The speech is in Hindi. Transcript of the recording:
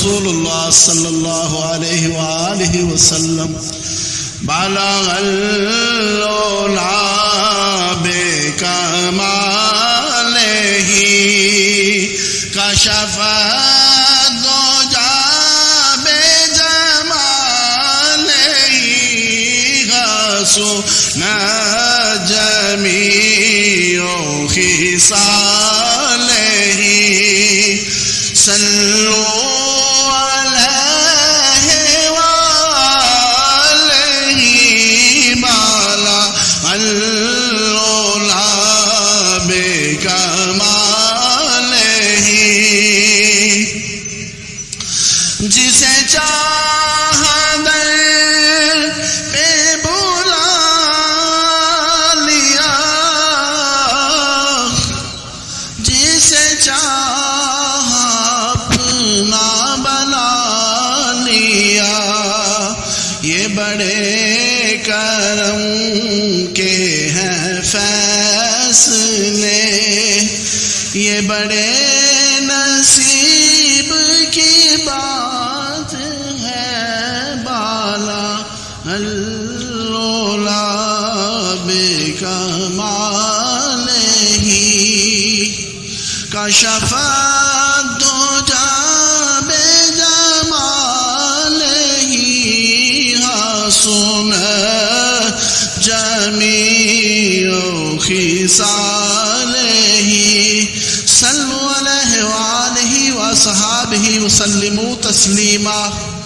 रसूलुल्लाह सल्लल्लाहु अलैहि वालिहि वसल्लम बलग अल्लोला बेकमालिही कशफ दो जाबे जमालिही हसु न जमीओ सल्लो फैसले। ये बड़े नसीब की बात है, बाला अल्लोला बेकमाल ही। का कशफा दो जाब सुन, जमी ही सल्लु अलैहि वसल्लिमु तस्लीमा।